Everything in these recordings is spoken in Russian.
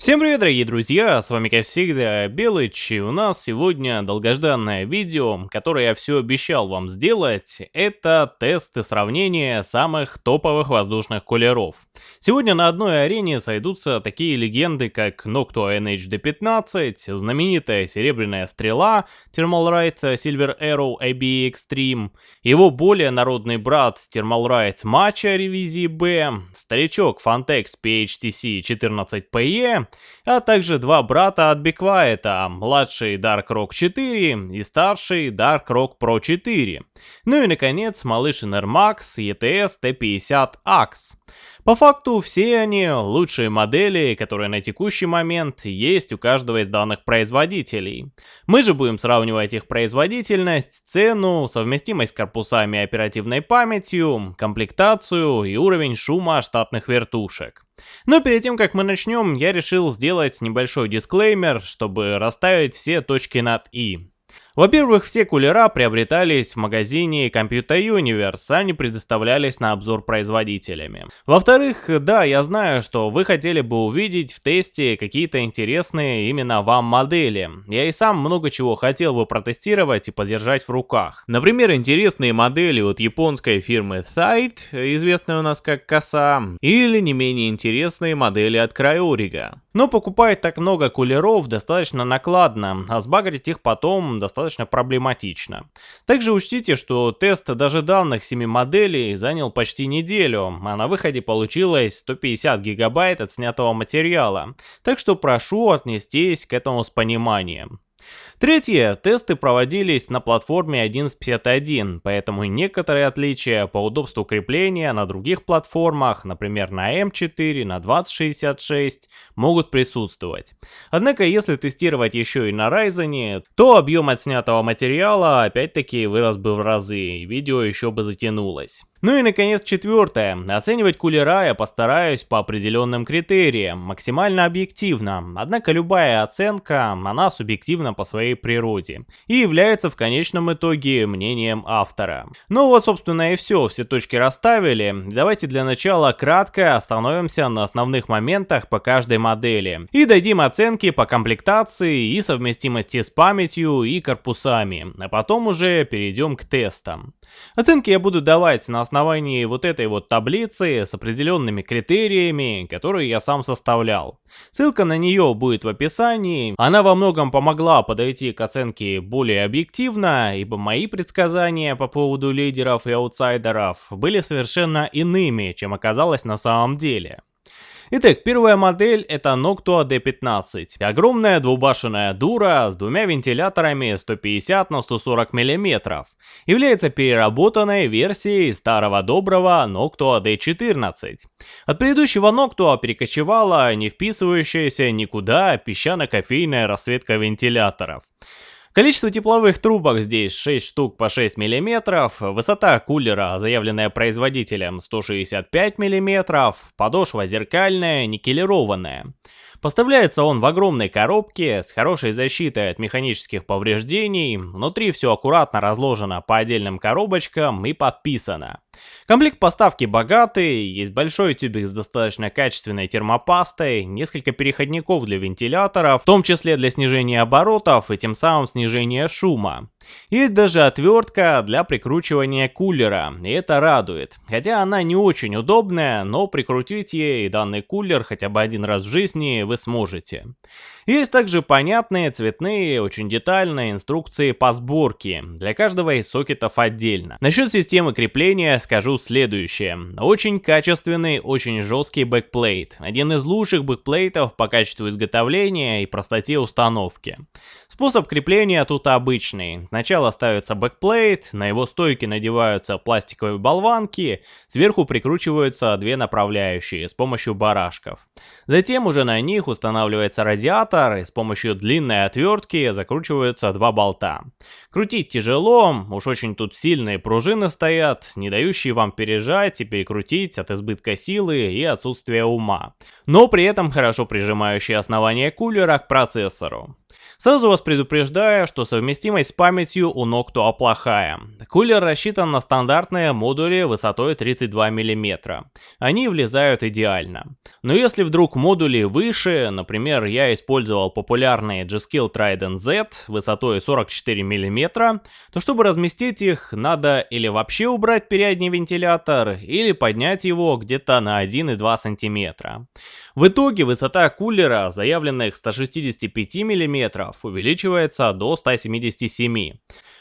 Всем привет, дорогие друзья, с вами как всегда Белыч, и у нас сегодня долгожданное видео, которое я все обещал вам сделать, это тесты сравнения самых топовых воздушных кулеров. Сегодня на одной арене сойдутся такие легенды, как Noctua NHD-15, знаменитая серебряная стрела Thermal Right Silver Arrow AB Extreme, его более народный брат Thermal Right Matcha ревизии B, старичок Fantex PHTC 14PE, а также два брата от Беквайта, младший Dark Rock 4 и старший Dark Rock Pro 4. Ну и наконец малыш Max ETS T50 AX. По факту все они лучшие модели, которые на текущий момент есть у каждого из данных производителей. Мы же будем сравнивать их производительность, цену, совместимость с корпусами и оперативной памятью, комплектацию и уровень шума штатных вертушек. Но перед тем, как мы начнем, я решил сделать небольшой дисклеймер, чтобы расставить все точки над «и». Во-первых, все кулера приобретались в магазине Computer Universe, они предоставлялись на обзор производителями. Во-вторых, да, я знаю, что вы хотели бы увидеть в тесте какие-то интересные именно вам модели. Я и сам много чего хотел бы протестировать и подержать в руках. Например, интересные модели от японской фирмы Thite, известной у нас как Коса, или не менее интересные модели от Крайорига. Но покупать так много кулеров достаточно накладно, а сбагрить их потом достаточно проблематично. Также учтите, что тест даже данных 7 моделей занял почти неделю, а на выходе получилось 150 гигабайт от снятого материала, так что прошу отнестись к этому с пониманием. Третье. Тесты проводились на платформе 1151, поэтому некоторые отличия по удобству крепления на других платформах, например на M4, на 2066, могут присутствовать. Однако, если тестировать еще и на Ryzen, то объем отснятого материала опять-таки вырос бы в разы, и видео еще бы затянулось. Ну и наконец четвертое. Оценивать кулера я постараюсь по определенным критериям, максимально объективно. Однако любая оценка, она субъективна по своей природе и является в конечном итоге мнением автора. Ну вот собственно и все, все точки расставили. Давайте для начала кратко остановимся на основных моментах по каждой модели и дадим оценки по комплектации и совместимости с памятью и корпусами, а потом уже перейдем к тестам. Оценки я буду давать на основании вот этой вот таблицы с определенными критериями, которые я сам составлял. Ссылка на нее будет в описании. Она во многом помогла подойти к оценке более объективно, ибо мои предсказания по поводу лидеров и аутсайдеров были совершенно иными, чем оказалось на самом деле. Итак, первая модель это Noctua D15. Огромная двубашенная дура с двумя вентиляторами 150 на 140 мм. Является переработанной версией старого доброго Noctua D14. От предыдущего Noctua перекочевала не вписывающаяся никуда песчано-кофейная расцветка вентиляторов. Количество тепловых трубок здесь 6 штук по 6 мм, высота кулера, заявленная производителем, 165 мм, подошва зеркальная, никелированная. Поставляется он в огромной коробке с хорошей защитой от механических повреждений, внутри все аккуратно разложено по отдельным коробочкам и подписано. Комплект поставки богатый, есть большой тюбик с достаточно качественной термопастой, несколько переходников для вентиляторов, в том числе для снижения оборотов и тем самым снижения шума. Есть даже отвертка для прикручивания кулера, и это радует. Хотя она не очень удобная, но прикрутить ей данный кулер хотя бы один раз в жизни вы сможете. Есть также понятные, цветные, очень детальные инструкции по сборке, для каждого из сокетов отдельно. Насчет системы крепления скажу следующее. Очень качественный, очень жесткий бэкплейт. Один из лучших бэкплейтов по качеству изготовления и простоте установки. Способ крепления тут обычный. Сначала ставится бэкплейт, на его стойки надеваются пластиковые болванки, сверху прикручиваются две направляющие с помощью барашков. Затем уже на них устанавливается радиатор и с помощью длинной отвертки закручиваются два болта. Крутить тяжело, уж очень тут сильные пружины стоят, не дающие вам пережать и перекрутить от избытка силы и отсутствия ума. Но при этом хорошо прижимающие основание кулера к процессору. Сразу вас предупреждаю, что совместимость с памятью у Noctua плохая. Кулер рассчитан на стандартные модули высотой 32 мм. Они влезают идеально. Но если вдруг модули выше, например, я использовал популярные G-Skill Trident Z высотой 44 мм, то чтобы разместить их, надо или вообще убрать передний вентилятор, или поднять его где-то на 1,2 см. В итоге высота кулера, заявленных 165 мм, увеличивается до 177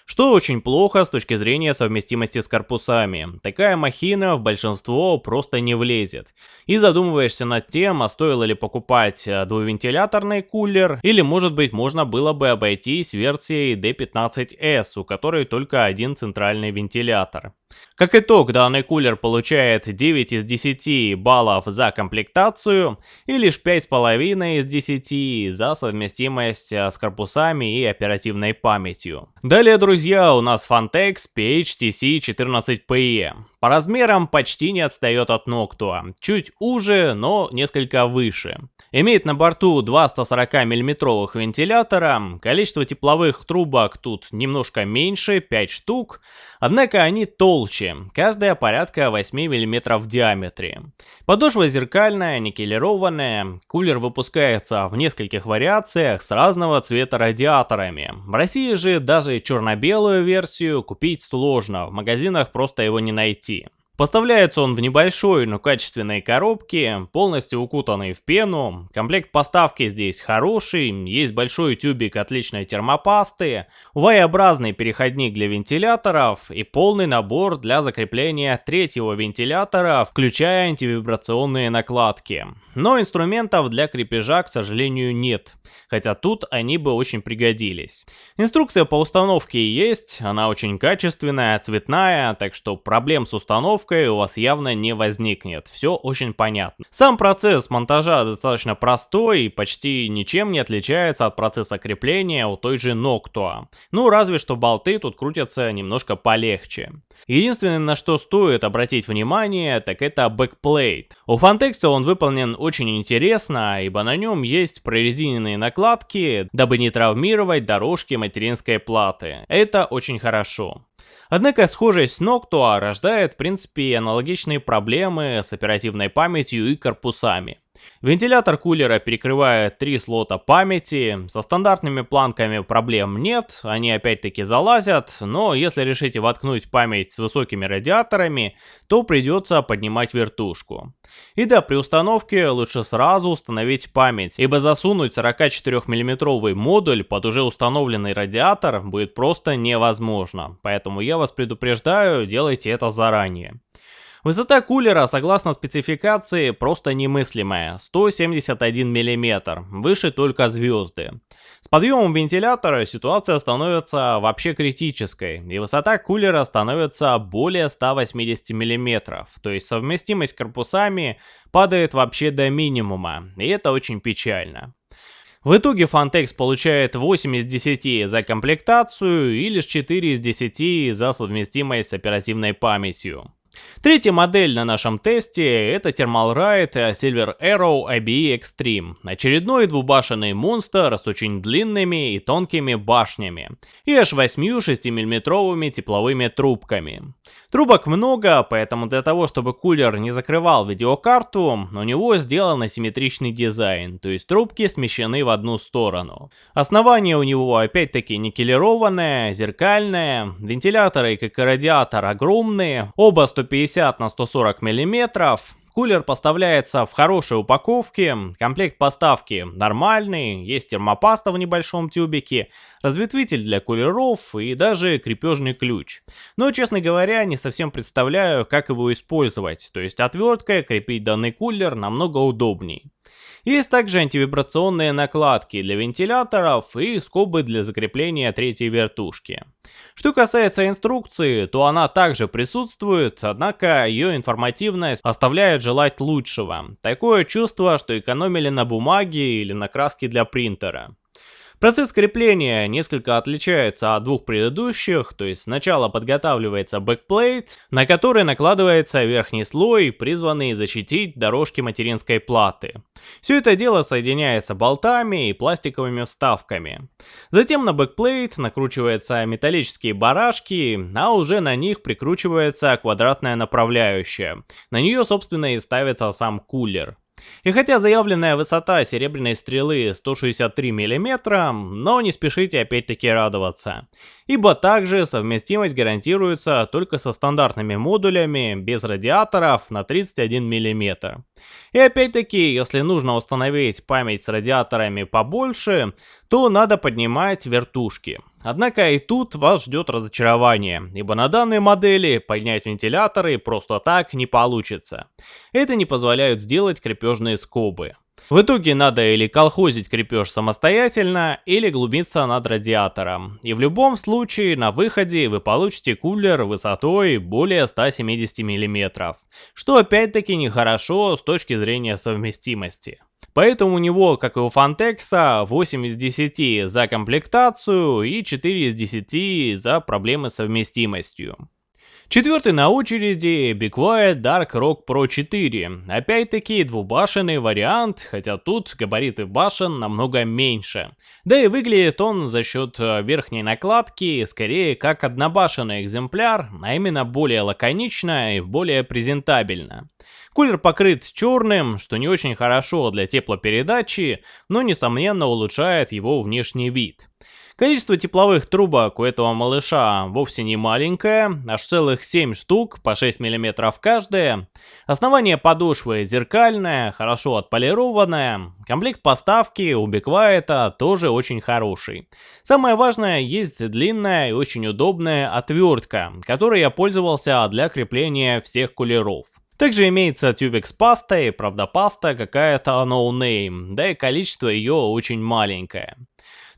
что очень плохо с точки зрения совместимости с корпусами. Такая махина в большинство просто не влезет. И задумываешься над тем, а стоило ли покупать э, двувентиляторный кулер, или может быть можно было бы обойтись версией D15S, у которой только один центральный вентилятор. Как итог, данный кулер получает 9 из 10 баллов за комплектацию и лишь 5,5 из 10 за совместимость э, с корпусами и оперативной памятью. Далее, друзья, у нас Fantex PHTC 14PE. По размерам почти не отстает от Noctua, чуть уже, но несколько выше. Имеет на борту два 140 миллиметровых вентилятора, количество тепловых трубок тут немножко меньше, 5 штук, однако они толще, каждая порядка 8 мм в диаметре. Подошва зеркальная, никелированная, кулер выпускается в нескольких вариациях с разного цвета радиаторами. В России же даже черно-белую версию купить сложно, в магазинах просто его не найти. России. Поставляется он в небольшой, но качественной коробке, полностью укутанной в пену. Комплект поставки здесь хороший, есть большой тюбик отличной термопасты, Y-образный переходник для вентиляторов и полный набор для закрепления третьего вентилятора, включая антивибрационные накладки. Но инструментов для крепежа, к сожалению, нет, хотя тут они бы очень пригодились. Инструкция по установке есть, она очень качественная, цветная, так что проблем с установкой упаковкой у вас явно не возникнет. Все очень понятно. Сам процесс монтажа достаточно простой и почти ничем не отличается от процесса крепления у той же Noctua. Ну, разве что болты тут крутятся немножко полегче. Единственное, на что стоит обратить внимание, так это бэкплейт. У Phanteks он выполнен очень интересно, ибо на нем есть прорезиненные накладки, дабы не травмировать дорожки материнской платы. Это очень хорошо. Однако схожесть Noctua рождает в принципе аналогичные проблемы с оперативной памятью и корпусами. Вентилятор кулера перекрывает три слота памяти, со стандартными планками проблем нет, они опять-таки залазят, но если решите воткнуть память с высокими радиаторами, то придется поднимать вертушку. И да, при установке лучше сразу установить память, ибо засунуть 44 миллиметровый модуль под уже установленный радиатор будет просто невозможно, поэтому я вас предупреждаю, делайте это заранее. Высота кулера, согласно спецификации, просто немыслимая, 171 мм, выше только звезды. С подъемом вентилятора ситуация становится вообще критической, и высота кулера становится более 180 мм, то есть совместимость корпусами падает вообще до минимума, и это очень печально. В итоге Fantex получает 8 из 10 за комплектацию и лишь 4 из 10 за совместимость с оперативной памятью. Третья модель на нашем тесте это Thermalright Silver Arrow IBE Extreme. Очередной двубашенный монстр с очень длинными и тонкими башнями и аж 8 6-мм тепловыми трубками. Трубок много, поэтому для того, чтобы кулер не закрывал видеокарту, у него сделан асимметричный дизайн, то есть трубки смещены в одну сторону. Основание у него опять-таки никелированное, зеркальное, вентиляторы, как и радиатор, огромные, оба 150 на 140 миллиметров. Кулер поставляется в хорошей упаковке, комплект поставки нормальный, есть термопаста в небольшом тюбике, разветвитель для кулеров и даже крепежный ключ. Но, честно говоря, не совсем представляю, как его использовать, то есть отверткой крепить данный кулер намного удобней. Есть также антивибрационные накладки для вентиляторов и скобы для закрепления третьей вертушки. Что касается инструкции, то она также присутствует, однако ее информативность оставляет желать лучшего. Такое чувство, что экономили на бумаге или на краске для принтера. Процесс крепления несколько отличается от двух предыдущих, то есть сначала подготавливается бэкплейт, на который накладывается верхний слой, призванный защитить дорожки материнской платы. Все это дело соединяется болтами и пластиковыми вставками. Затем на бэкплейт накручиваются металлические барашки, а уже на них прикручивается квадратная направляющая. На нее собственно и ставится сам кулер. И хотя заявленная высота серебряной стрелы 163 мм, но не спешите опять-таки радоваться. Ибо также совместимость гарантируется только со стандартными модулями без радиаторов на 31 мм. И опять-таки, если нужно установить память с радиаторами побольше, то надо поднимать вертушки. Однако и тут вас ждет разочарование, ибо на данной модели поднять вентиляторы просто так не получится. Это не позволяют сделать крепежные скобы. В итоге надо или колхозить крепеж самостоятельно, или глубиться над радиатором. И в любом случае на выходе вы получите кулер высотой более 170 мм, что опять-таки нехорошо с точки зрения совместимости. Поэтому у него, как и у Фантекса, 8 из 10 за комплектацию и 4 из 10 за проблемы с совместимостью. Четвертый на очереди Be Quiet Dark Rock Pro 4. Опять-таки двубашенный вариант, хотя тут габариты башен намного меньше. Да и выглядит он за счет э, верхней накладки скорее как однобашенный экземпляр, а именно более лаконично и более презентабельно. Кулер покрыт черным, что не очень хорошо для теплопередачи, но несомненно улучшает его внешний вид. Количество тепловых трубок у этого малыша вовсе не маленькое, аж целых 7 штук, по 6 мм каждая. Основание подошвы зеркальное, хорошо отполированное. Комплект поставки у Беквайта тоже очень хороший. Самое важное, есть длинная и очень удобная отвертка, которой я пользовался для крепления всех кулеров. Также имеется тюбик с пастой, правда паста какая-то no name, да и количество ее очень маленькое.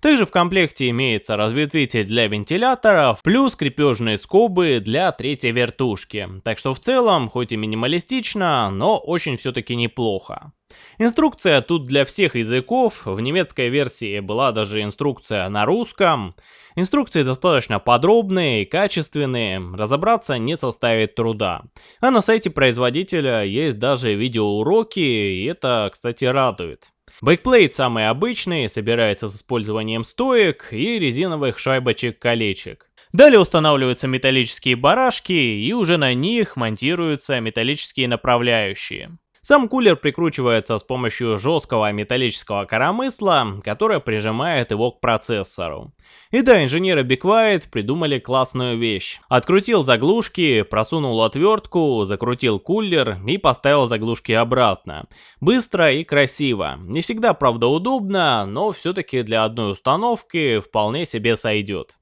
Также в комплекте имеется разветвитель для вентиляторов, плюс крепежные скобы для третьей вертушки. Так что в целом, хоть и минималистично, но очень все-таки неплохо. Инструкция тут для всех языков, в немецкой версии была даже инструкция на русском. Инструкции достаточно подробные и качественные, разобраться не составит труда. А на сайте производителя есть даже видеоуроки, и это, кстати, радует. Бэкплейт самый обычный, собирается с использованием стоек и резиновых шайбочек-колечек. Далее устанавливаются металлические барашки и уже на них монтируются металлические направляющие. Сам кулер прикручивается с помощью жесткого металлического коромысла, которое прижимает его к процессору. И да, инженеры Quiet придумали классную вещь. Открутил заглушки, просунул отвертку, закрутил кулер и поставил заглушки обратно. Быстро и красиво. Не всегда, правда, удобно, но все-таки для одной установки вполне себе сойдет.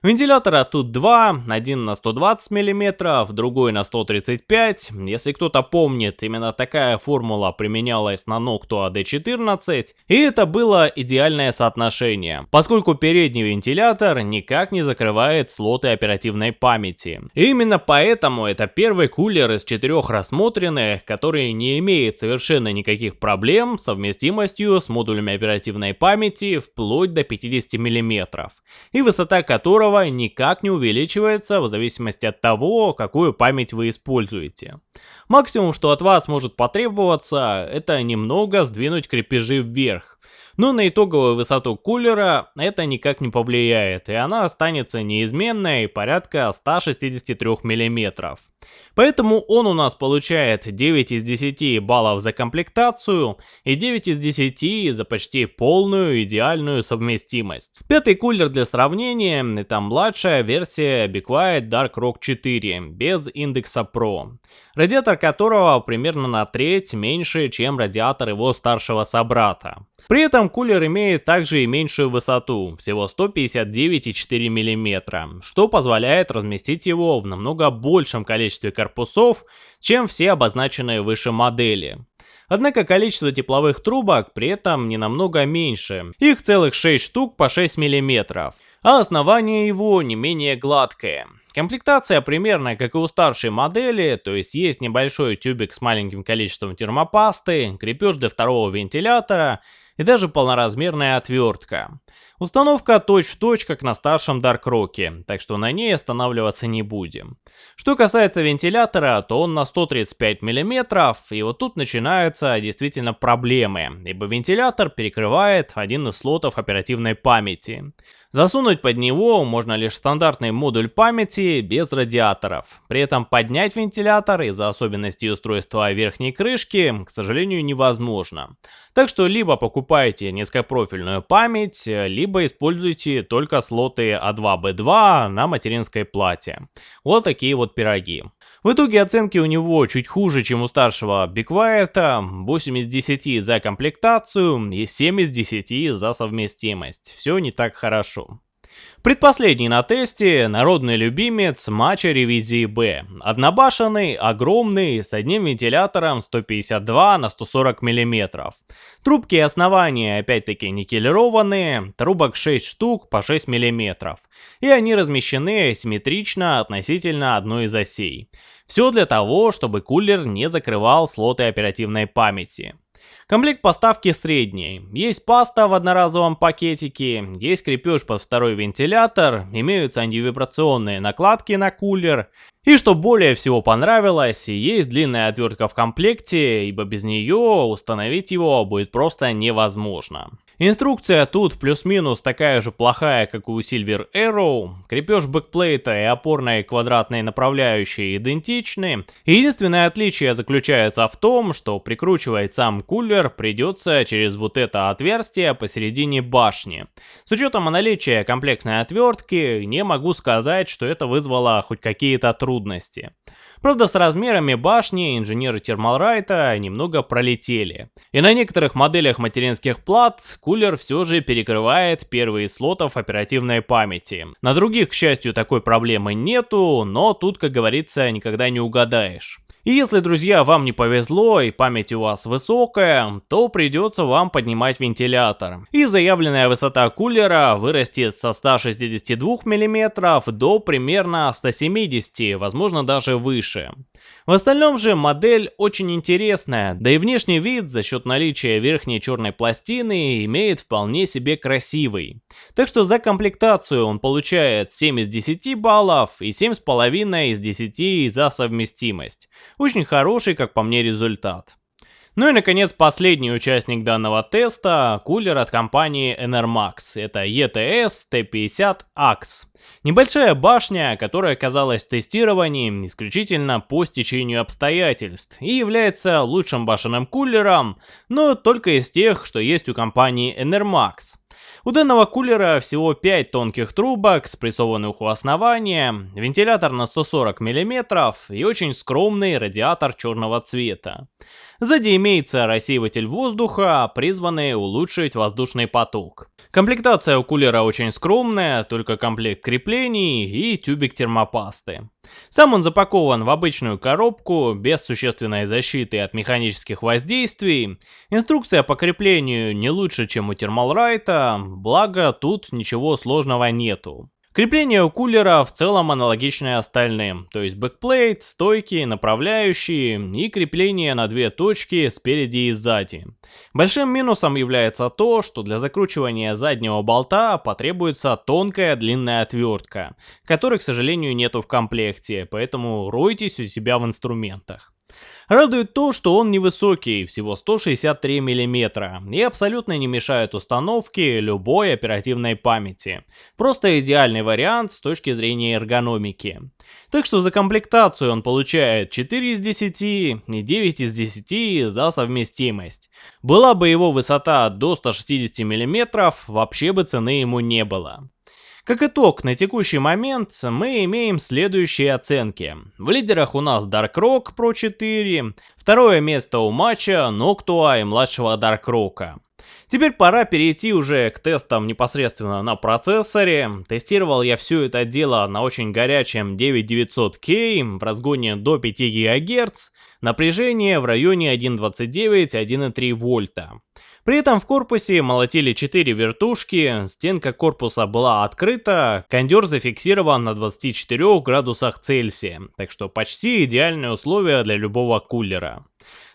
Вентилятора тут два, один на 120 мм, другой на 135 Если кто-то помнит, именно такая формула применялась на Noctua D14, и это было идеальное соотношение, поскольку передний вентилятор никак не закрывает слоты оперативной памяти. И именно поэтому это первый кулер из четырех рассмотренных, который не имеет совершенно никаких проблем с совместимостью с модулями оперативной памяти вплоть до 50 мм, и высота которого которого никак не увеличивается в зависимости от того, какую память вы используете. Максимум, что от вас может потребоваться, это немного сдвинуть крепежи вверх, но на итоговую высоту кулера это никак не повлияет, и она останется неизменной порядка 163 мм. Поэтому он у нас получает 9 из 10 баллов за комплектацию и 9 из 10 за почти полную идеальную совместимость. Пятый кулер для сравнения это младшая версия Be Quiet Dark Rock 4 без индекса Pro, радиатор которого примерно на треть меньше, чем радиатор его старшего собрата. При кулер имеет также и меньшую высоту, всего 159,4 мм, что позволяет разместить его в намного большем количестве корпусов, чем все обозначенные выше модели. Однако количество тепловых трубок при этом не намного меньше, их целых 6 штук по 6 мм, а основание его не менее гладкое. Комплектация примерно как и у старшей модели, то есть есть небольшой тюбик с маленьким количеством термопасты, крепеж для второго вентилятора и даже полноразмерная отвертка. Установка точь-в-точь, -точь, как на старшем Dark Rock, так что на ней останавливаться не будем. Что касается вентилятора, то он на 135 мм, и вот тут начинаются действительно проблемы, ибо вентилятор перекрывает один из слотов оперативной памяти. Засунуть под него можно лишь стандартный модуль памяти без радиаторов. При этом поднять вентилятор из-за особенностей устройства верхней крышки, к сожалению, невозможно. Так что либо покупайте низкопрофильную память, либо используйте только слоты А2-Б2 на материнской плате. Вот такие вот пироги. В итоге оценки у него чуть хуже, чем у старшего Биквайта, 8 из 10 за комплектацию и 7 из 10 за совместимость. Все не так хорошо. Предпоследний на тесте – народный любимец матча ревизии Б. Однобашенный, огромный, с одним вентилятором 152 на 140 мм. Трубки и основания опять-таки никелированные, трубок 6 штук по 6 мм. И они размещены симметрично относительно одной из осей. Все для того, чтобы кулер не закрывал слоты оперативной памяти. Комплект поставки средний. Есть паста в одноразовом пакетике, есть крепеж под второй вентилятор, имеются антивибрационные накладки на кулер. И что более всего понравилось, есть длинная отвертка в комплекте, ибо без нее установить его будет просто невозможно. Инструкция тут плюс-минус такая же плохая, как у Silver Arrow. Крепеж бэкплейта и опорной квадратной направляющей идентичны. Единственное отличие заключается в том, что прикручивать сам кулер придется через вот это отверстие посередине башни. С учетом наличия комплектной отвертки, не могу сказать, что это вызвало хоть какие-то трудности. Правда, с размерами башни инженеры Термалрайта немного пролетели. И на некоторых моделях материнских плат кулер все же перекрывает первые слотов оперативной памяти. На других, к счастью, такой проблемы нету, но тут, как говорится, никогда не угадаешь. И если, друзья, вам не повезло и память у вас высокая, то придется вам поднимать вентилятор. И заявленная высота кулера вырастет со 162 мм до примерно 170, возможно даже выше. В остальном же модель очень интересная, да и внешний вид за счет наличия верхней черной пластины имеет вполне себе красивый. Так что за комплектацию он получает 7 из 10 баллов и 7,5 из 10 за совместимость. Очень хороший, как по мне, результат. Ну и, наконец, последний участник данного теста – кулер от компании Enermax. Это ETS T50 AX. Небольшая башня, которая оказалась в тестировании исключительно по стечению обстоятельств и является лучшим башенным кулером, но только из тех, что есть у компании Enermax. У данного кулера всего 5 тонких трубок, спрессованных у основания, вентилятор на 140 мм и очень скромный радиатор черного цвета. Сзади имеется рассеиватель воздуха, призванный улучшить воздушный поток. Комплектация у кулера очень скромная, только комплект креплений и тюбик термопасты. Сам он запакован в обычную коробку, без существенной защиты от механических воздействий. Инструкция по креплению не лучше, чем у Thermalright а, благо тут ничего сложного нету. Крепление у кулера в целом аналогичное остальным, то есть бэкплейт, стойки, направляющие и крепление на две точки спереди и сзади. Большим минусом является то, что для закручивания заднего болта потребуется тонкая длинная отвертка, которой, к сожалению, нету в комплекте, поэтому ройтесь у себя в инструментах. Радует то, что он невысокий, всего 163 мм, и абсолютно не мешает установке любой оперативной памяти. Просто идеальный вариант с точки зрения эргономики. Так что за комплектацию он получает 4 из 10 и 9 из 10 за совместимость. Была бы его высота до 160 мм, вообще бы цены ему не было. Как итог, на текущий момент мы имеем следующие оценки. В лидерах у нас Dark Rock Pro 4, второе место у матча Noctua и младшего Dark Rock. Теперь пора перейти уже к тестам непосредственно на процессоре. Тестировал я все это дело на очень горячем 9900K в разгоне до 5 ГГц, напряжение в районе 1.29-1.3 вольта. При этом в корпусе молотили 4 вертушки, стенка корпуса была открыта, кондер зафиксирован на 24 градусах Цельсия, так что почти идеальные условия для любого кулера.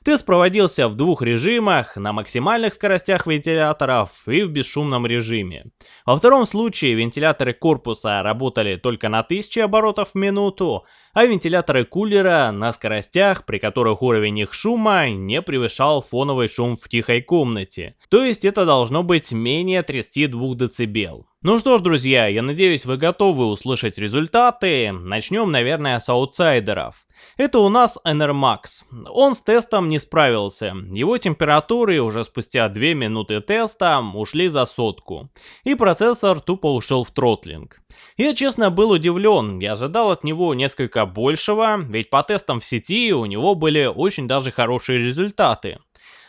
Тест проводился в двух режимах, на максимальных скоростях вентиляторов и в бесшумном режиме. Во втором случае вентиляторы корпуса работали только на 1000 оборотов в минуту, а вентиляторы кулера на скоростях, при которых уровень их шума не превышал фоновый шум в тихой комнате. То есть это должно быть менее 32 дБ. Ну что ж, друзья, я надеюсь вы готовы услышать результаты. Начнем, наверное, с аутсайдеров. Это у нас NRMAX. Он с тестом не справился. Его температуры уже спустя 2 минуты теста ушли за сотку. И процессор тупо ушел в тротлинг. Я честно был удивлен, я ожидал от него несколько большего, ведь по тестам в сети у него были очень даже хорошие результаты.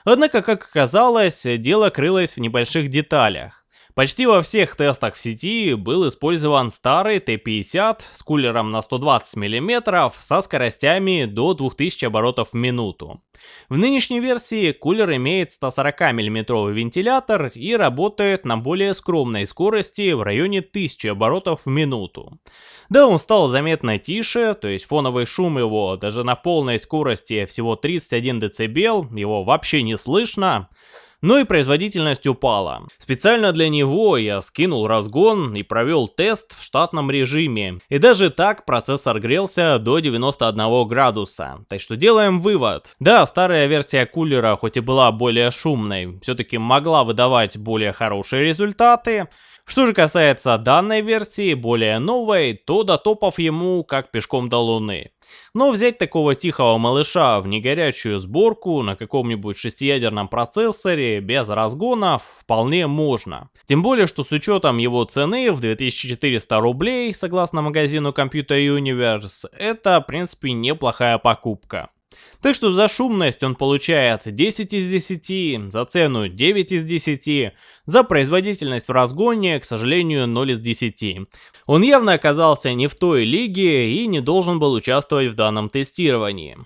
Однако, как оказалось, дело крылось в небольших деталях. Почти во всех тестах в сети был использован старый Т-50 с кулером на 120 мм со скоростями до 2000 оборотов в минуту. В нынешней версии кулер имеет 140 мм вентилятор и работает на более скромной скорости в районе 1000 оборотов в минуту. Да, он стал заметно тише, то есть фоновый шум его даже на полной скорости всего 31 дБ, его вообще не слышно но и производительность упала. Специально для него я скинул разгон и провел тест в штатном режиме. И даже так процессор грелся до 91 градуса. Так что делаем вывод. Да, старая версия кулера, хоть и была более шумной, все-таки могла выдавать более хорошие результаты. Что же касается данной версии, более новой, то до топов ему как пешком до луны. Но взять такого тихого малыша в негорячую сборку на каком-нибудь шестиядерном процессоре без разгонов вполне можно. Тем более, что с учетом его цены в 2400 рублей, согласно магазину Computer Universe, это в принципе неплохая покупка. Так что за шумность он получает 10 из 10, за цену 9 из 10, за производительность в разгоне, к сожалению, 0 из 10. Он явно оказался не в той лиге и не должен был участвовать в данном тестировании.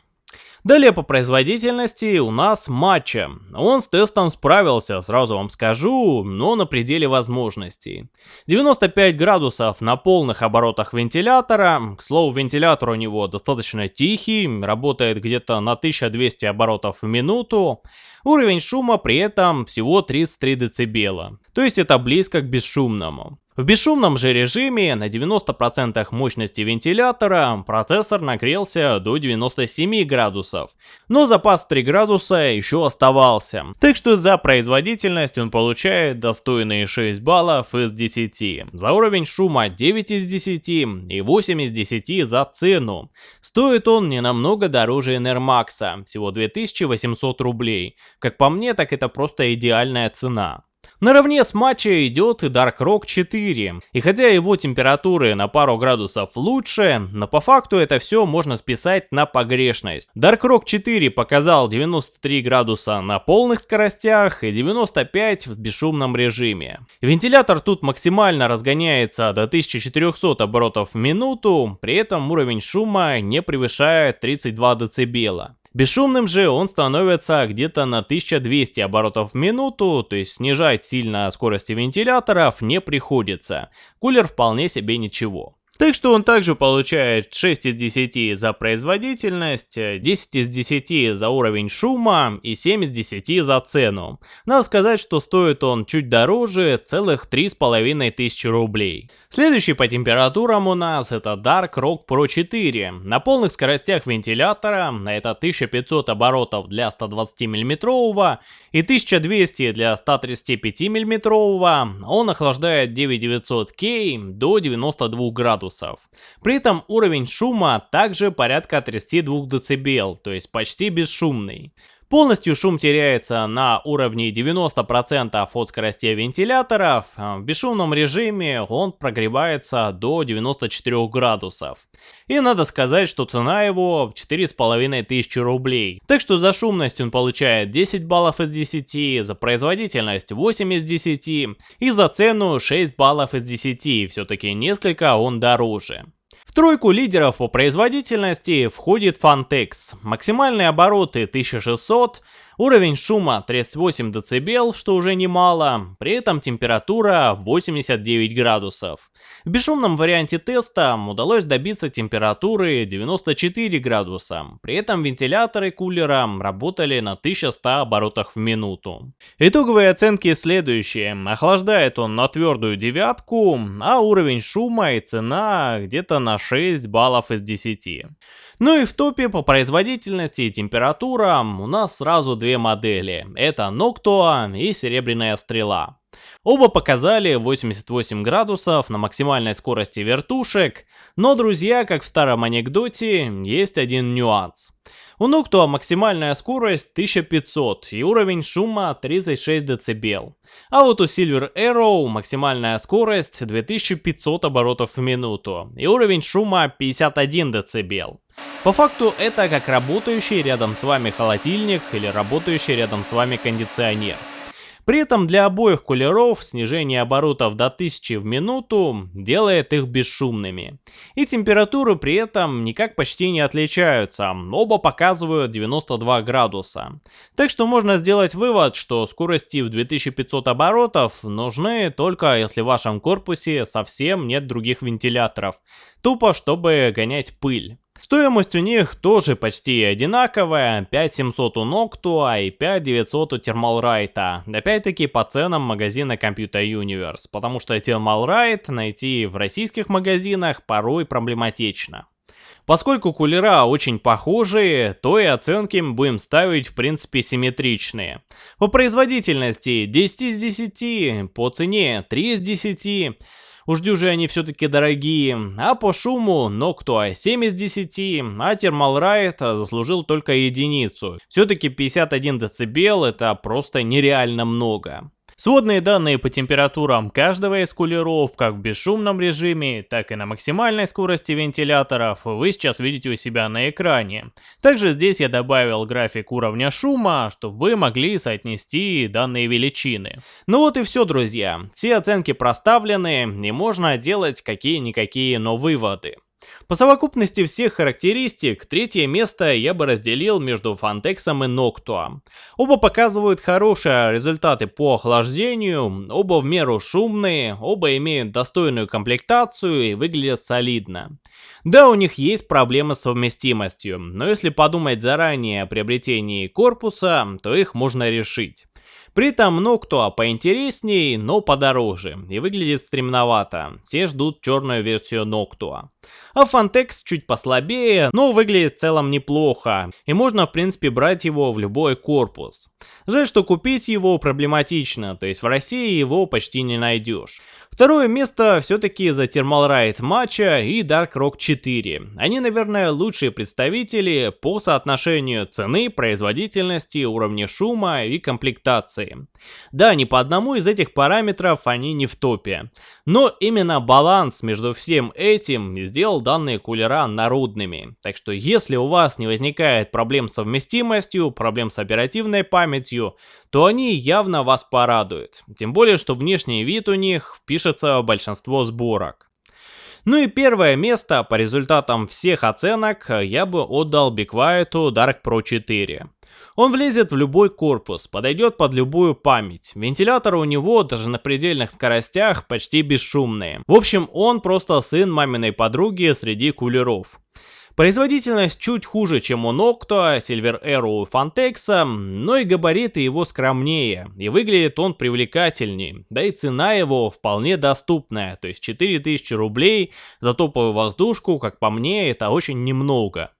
Далее по производительности у нас матча. Он с тестом справился, сразу вам скажу, но на пределе возможностей. 95 градусов на полных оборотах вентилятора. К слову, вентилятор у него достаточно тихий, работает где-то на 1200 оборотов в минуту. Уровень шума при этом всего 33 дБ, то есть это близко к бесшумному. В бесшумном же режиме на 90% мощности вентилятора процессор нагрелся до 97 градусов, но запас 3 градуса еще оставался. Так что за производительность он получает достойные 6 баллов из 10, за уровень шума 9 из 10 и 8 из 10 за цену. Стоит он не намного дороже Enermax, всего 2800 рублей. Как по мне, так это просто идеальная цена. Наравне с матча идет и Dark Rock 4. И хотя его температуры на пару градусов лучше, но по факту это все можно списать на погрешность. Dark Rock 4 показал 93 градуса на полных скоростях и 95 в бесшумном режиме. Вентилятор тут максимально разгоняется до 1400 оборотов в минуту, при этом уровень шума не превышает 32 дБ. Бесшумным же он становится где-то на 1200 оборотов в минуту, то есть снижать сильно скорости вентиляторов не приходится. Кулер вполне себе ничего. Так что он также получает 6 из 10 за производительность, 10 из 10 за уровень шума и 7 из 10 за цену. Надо сказать, что стоит он чуть дороже, целых 3,5 тысячи рублей. Следующий по температурам у нас это Dark Rock Pro 4. На полных скоростях вентилятора, это 1500 оборотов для 120 мм и 1200 для 135 мм, он охлаждает 9900K до 92 градусов. При этом уровень шума также порядка 32 дБ, то есть почти бесшумный. Полностью шум теряется на уровне 90% от скорости вентиляторов. В бесшумном режиме он прогревается до 94 градусов. И надо сказать, что цена его 4500 рублей. Так что за шумность он получает 10 баллов из 10, за производительность 8 из 10 и за цену 6 баллов из 10. Все-таки несколько он дороже. В тройку лидеров по производительности входит Fantex. Максимальные обороты 1600, Уровень шума 38 дБ, что уже немало, при этом температура 89 градусов. В бесшумном варианте теста удалось добиться температуры 94 градуса, при этом вентиляторы кулера работали на 1100 оборотах в минуту. Итоговые оценки следующие. Охлаждает он на твердую девятку, а уровень шума и цена где-то на 6 баллов из 10. Ну и в топе по производительности и температурам у нас сразу две модели. Это Noctua и Серебряная Стрела. Оба показали 88 градусов на максимальной скорости вертушек, но, друзья, как в старом анекдоте, есть один нюанс. У Noctua максимальная скорость 1500 и уровень шума 36 дБ. А вот у Silver Arrow максимальная скорость 2500 оборотов в минуту и уровень шума 51 дБ. По факту это как работающий рядом с вами холодильник или работающий рядом с вами кондиционер. При этом для обоих кулеров снижение оборотов до 1000 в минуту делает их бесшумными. И температуры при этом никак почти не отличаются, оба показывают 92 градуса. Так что можно сделать вывод, что скорости в 2500 оборотов нужны только если в вашем корпусе совсем нет других вентиляторов, тупо чтобы гонять пыль. Стоимость у них тоже почти одинаковая, 5700 у Noctua и 5900 у Thermalright. Опять-таки по ценам магазина Computer Universe, потому что Thermalright найти в российских магазинах порой проблематично. Поскольку кулера очень похожие, то и оценки мы будем ставить в принципе симметричные. По производительности 10 из 10, по цене 3 из 10, Уж дюжи они все-таки дорогие. А по шуму Noctua 7 из 10, а Thermal Riot заслужил только единицу. Все-таки 51 дБ это просто нереально много. Сводные данные по температурам каждого из кулеров, как в бесшумном режиме, так и на максимальной скорости вентиляторов, вы сейчас видите у себя на экране. Также здесь я добавил график уровня шума, чтобы вы могли соотнести данные величины. Ну вот и все, друзья. Все оценки проставлены, и можно делать какие-никакие, но выводы. По совокупности всех характеристик, третье место я бы разделил между Фантексом и Ноктуа. Оба показывают хорошие результаты по охлаждению, оба в меру шумные, оба имеют достойную комплектацию и выглядят солидно. Да, у них есть проблемы с совместимостью, но если подумать заранее о приобретении корпуса, то их можно решить. При этом Ноктуа поинтереснее, но подороже и выглядит стремновато. Все ждут черную версию Ноктуа. А Фантекс чуть послабее, но выглядит в целом неплохо, и можно в принципе брать его в любой корпус. Жаль, что купить его проблематично, то есть в России его почти не найдешь. Второе место все-таки за Thermal Ride матча и Dark Rock 4. Они, наверное, лучшие представители по соотношению цены, производительности, уровня шума и комплектации. Да, ни по одному из этих параметров они не в топе. Но именно баланс между всем этим сделал данные кулера народными. Так что если у вас не возникает проблем с совместимостью, проблем с оперативной памятью, то они явно вас порадуют. Тем более, что внешний вид у них впишется в большинство сборок. Ну и первое место по результатам всех оценок я бы отдал Quiet Dark Pro 4. Он влезет в любой корпус, подойдет под любую память. Вентиляторы у него даже на предельных скоростях почти бесшумные. В общем, он просто сын маминой подруги среди кулеров. Производительность чуть хуже, чем у Noctua, Silver Arrow и Fantex, но и габариты его скромнее, и выглядит он привлекательнее, да и цена его вполне доступная, то есть 4000 рублей за топовую воздушку, как по мне, это очень немного.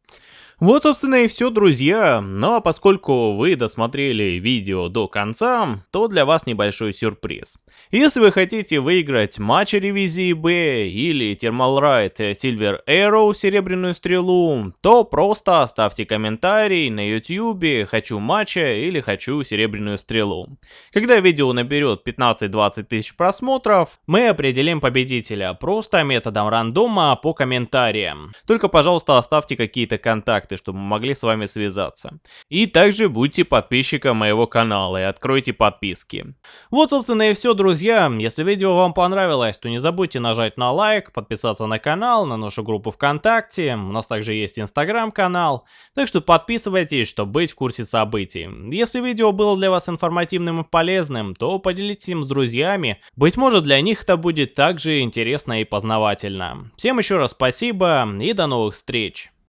Вот, собственно, и все, друзья. Ну а поскольку вы досмотрели видео до конца, то для вас небольшой сюрприз. Если вы хотите выиграть матч ревизии Б или Thermal Ride Silver Arrow Серебряную Стрелу, то просто оставьте комментарий на YouTube «Хочу матча» или «Хочу Серебряную Стрелу». Когда видео наберет 15-20 тысяч просмотров, мы определим победителя просто методом рандома по комментариям. Только, пожалуйста, оставьте какие-то контакты контакты, чтобы мы могли с вами связаться. И также будьте подписчиком моего канала и откройте подписки. Вот, собственно, и все, друзья. Если видео вам понравилось, то не забудьте нажать на лайк, подписаться на канал, на нашу группу ВКонтакте. У нас также есть инстаграм-канал. Так что подписывайтесь, чтобы быть в курсе событий. Если видео было для вас информативным и полезным, то поделитесь им с друзьями. Быть может, для них это будет также интересно и познавательно. Всем еще раз спасибо и до новых встреч!